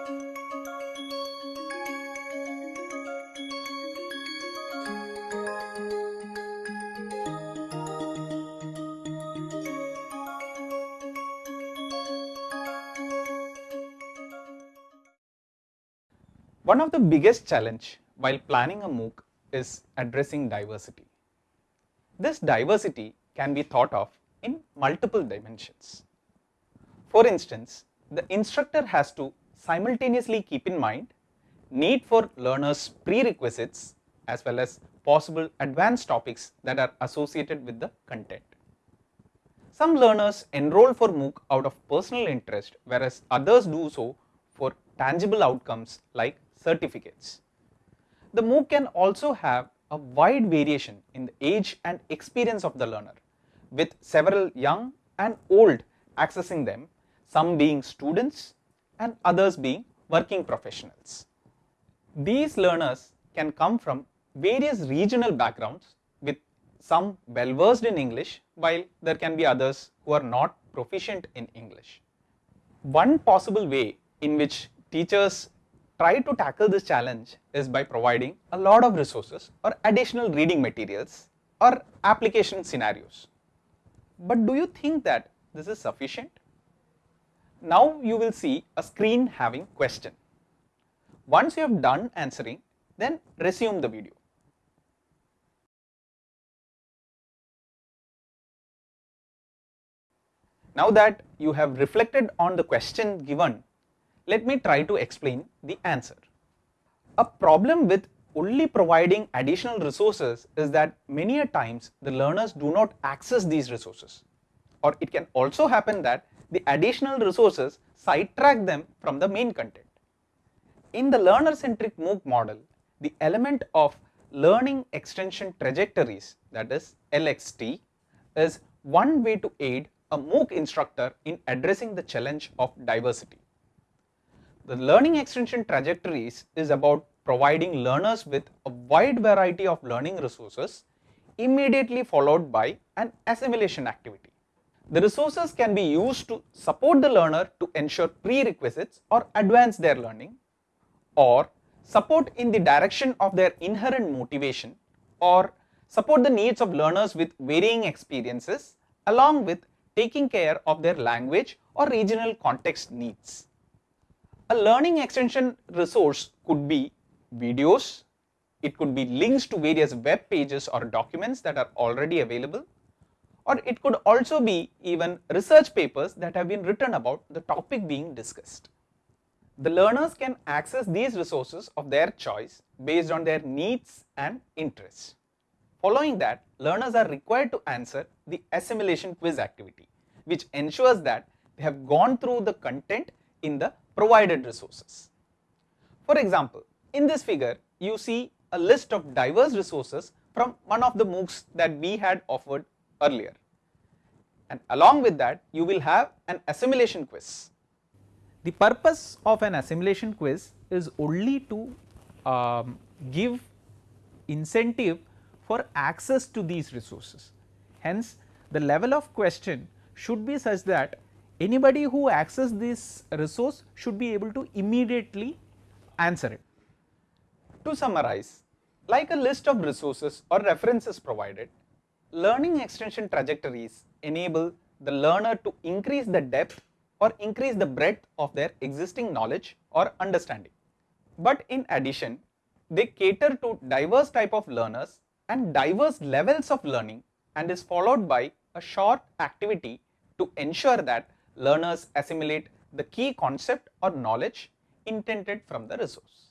One of the biggest challenge while planning a MOOC is addressing diversity. This diversity can be thought of in multiple dimensions. For instance, the instructor has to simultaneously keep in mind need for learners prerequisites as well as possible advanced topics that are associated with the content. Some learners enroll for MOOC out of personal interest whereas others do so for tangible outcomes like certificates. The MOOC can also have a wide variation in the age and experience of the learner with several young and old accessing them, some being students and others being working professionals. These learners can come from various regional backgrounds with some well versed in English while there can be others who are not proficient in English. One possible way in which teachers try to tackle this challenge is by providing a lot of resources or additional reading materials or application scenarios. But do you think that this is sufficient? Now you will see a screen having question. Once you have done answering, then resume the video. Now that you have reflected on the question given, let me try to explain the answer. A problem with only providing additional resources is that many a times the learners do not access these resources or it can also happen that the additional resources sidetrack them from the main content. In the learner centric MOOC model, the element of learning extension trajectories that is LXT is one way to aid a MOOC instructor in addressing the challenge of diversity. The learning extension trajectories is about providing learners with a wide variety of learning resources immediately followed by an assimilation activity. The resources can be used to support the learner to ensure prerequisites or advance their learning or support in the direction of their inherent motivation or support the needs of learners with varying experiences along with taking care of their language or regional context needs. A learning extension resource could be videos, it could be links to various web pages or documents that are already available, or it could also be even research papers that have been written about the topic being discussed. The learners can access these resources of their choice based on their needs and interests. Following that, learners are required to answer the assimilation quiz activity, which ensures that they have gone through the content in the provided resources. For example, in this figure, you see a list of diverse resources from one of the MOOCs that we had offered earlier. And along with that, you will have an assimilation quiz. The purpose of an assimilation quiz is only to um, give incentive for access to these resources. Hence, the level of question should be such that anybody who access this resource should be able to immediately answer it. To summarize, like a list of resources or references provided, learning extension trajectories enable the learner to increase the depth or increase the breadth of their existing knowledge or understanding. But in addition, they cater to diverse type of learners and diverse levels of learning and is followed by a short activity to ensure that learners assimilate the key concept or knowledge intended from the resource.